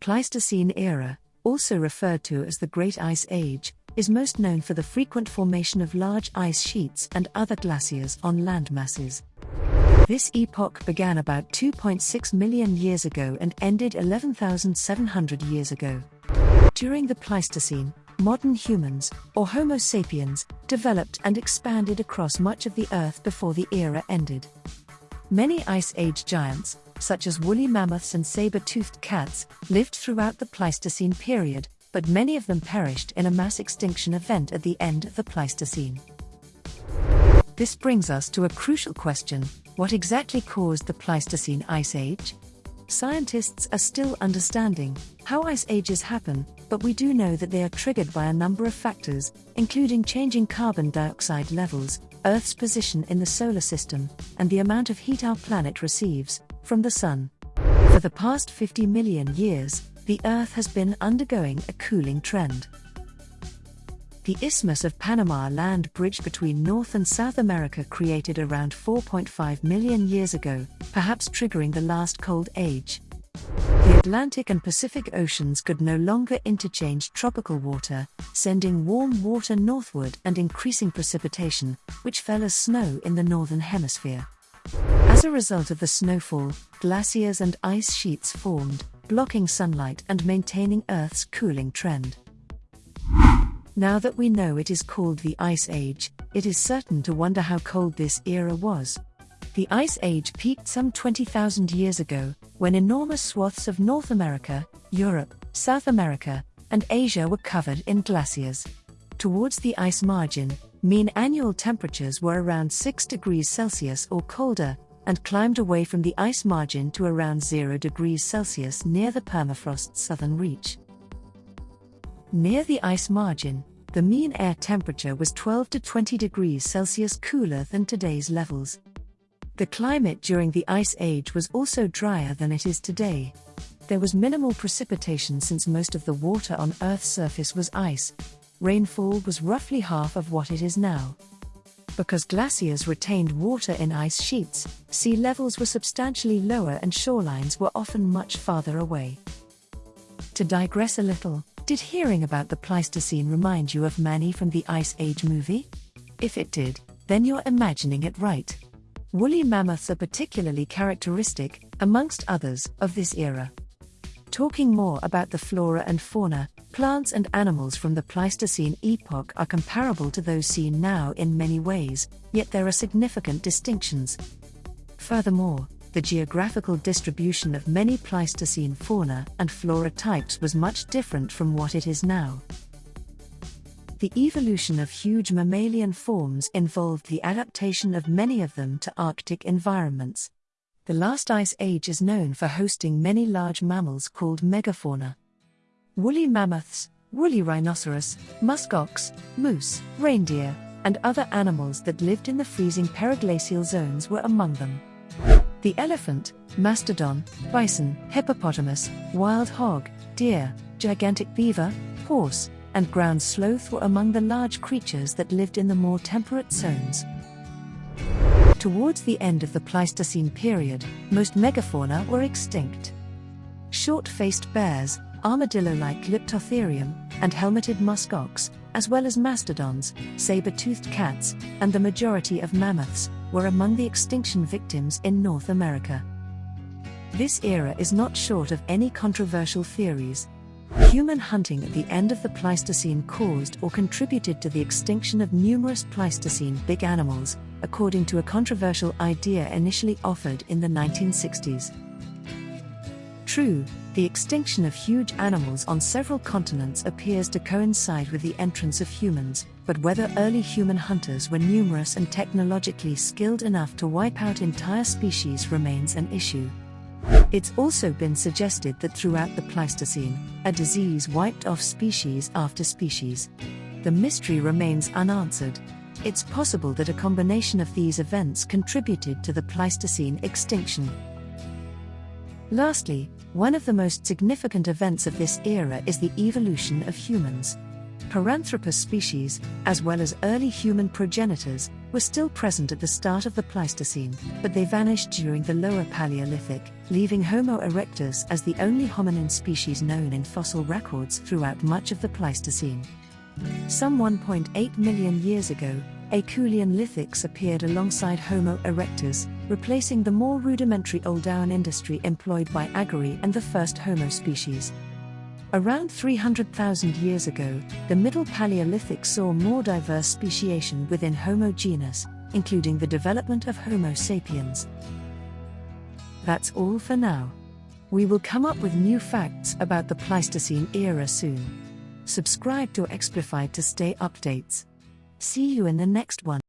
Pleistocene era, also referred to as the Great Ice Age, is most known for the frequent formation of large ice sheets and other glaciers on land masses. This epoch began about 2.6 million years ago and ended 11,700 years ago. During the Pleistocene, modern humans, or Homo sapiens, developed and expanded across much of the Earth before the era ended. Many Ice Age giants, such as woolly mammoths and saber toothed cats, lived throughout the Pleistocene period, but many of them perished in a mass extinction event at the end of the Pleistocene. This brings us to a crucial question what exactly caused the Pleistocene Ice Age? Scientists are still understanding how ice ages happen, but we do know that they are triggered by a number of factors, including changing carbon dioxide levels, Earth's position in the solar system, and the amount of heat our planet receives from the Sun. For the past 50 million years, the Earth has been undergoing a cooling trend. The Isthmus of Panama land bridge between North and South America created around 4.5 million years ago, perhaps triggering the last cold age. The Atlantic and Pacific Oceans could no longer interchange tropical water, sending warm water northward and increasing precipitation, which fell as snow in the northern hemisphere. As a result of the snowfall, glaciers and ice sheets formed, blocking sunlight and maintaining Earth's cooling trend. Now that we know it is called the Ice Age, it is certain to wonder how cold this era was. The Ice Age peaked some 20,000 years ago, when enormous swaths of North America, Europe, South America, and Asia were covered in glaciers. Towards the ice margin, mean annual temperatures were around 6 degrees Celsius or colder, and climbed away from the ice margin to around 0 degrees Celsius near the permafrost's southern reach. Near the ice margin, the mean air temperature was 12 to 20 degrees Celsius cooler than today's levels. The climate during the Ice Age was also drier than it is today. There was minimal precipitation since most of the water on Earth's surface was ice. Rainfall was roughly half of what it is now. Because glaciers retained water in ice sheets, sea levels were substantially lower and shorelines were often much farther away. To digress a little, did hearing about the Pleistocene remind you of Manny from the Ice Age movie? If it did, then you're imagining it right. Woolly mammoths are particularly characteristic, amongst others, of this era. Talking more about the flora and fauna, plants and animals from the Pleistocene epoch are comparable to those seen now in many ways, yet there are significant distinctions. Furthermore, the geographical distribution of many Pleistocene fauna and flora types was much different from what it is now. The evolution of huge mammalian forms involved the adaptation of many of them to Arctic environments. The last ice age is known for hosting many large mammals called megafauna. Woolly mammoths, woolly rhinoceros, muskox, moose, reindeer, and other animals that lived in the freezing periglacial zones were among them. The elephant, mastodon, bison, hippopotamus, wild hog, deer, gigantic beaver, horse, and ground sloth were among the large creatures that lived in the more temperate zones. Towards the end of the Pleistocene period, most megafauna were extinct. Short faced bears, armadillo like Glyptotherium, and helmeted musk ox, as well as mastodons, saber toothed cats, and the majority of mammoths, were among the extinction victims in North America. This era is not short of any controversial theories. Human hunting at the end of the Pleistocene caused or contributed to the extinction of numerous Pleistocene big animals, according to a controversial idea initially offered in the 1960s. True, the extinction of huge animals on several continents appears to coincide with the entrance of humans, but whether early human hunters were numerous and technologically skilled enough to wipe out entire species remains an issue. It's also been suggested that throughout the Pleistocene, a disease wiped off species after species. The mystery remains unanswered. It's possible that a combination of these events contributed to the Pleistocene extinction. Lastly, one of the most significant events of this era is the evolution of humans. Paranthropus species, as well as early human progenitors, were still present at the start of the Pleistocene, but they vanished during the lower Paleolithic, leaving Homo erectus as the only hominin species known in fossil records throughout much of the Pleistocene. Some 1.8 million years ago, Acheulean lithics appeared alongside Homo erectus, replacing the more rudimentary Oldowan industry employed by A. garhi and the first Homo species. Around 300,000 years ago, the Middle Paleolithic saw more diverse speciation within Homo genus, including the development of Homo sapiens. That's all for now. We will come up with new facts about the Pleistocene era soon. Subscribe to Explified to stay updates. See you in the next one.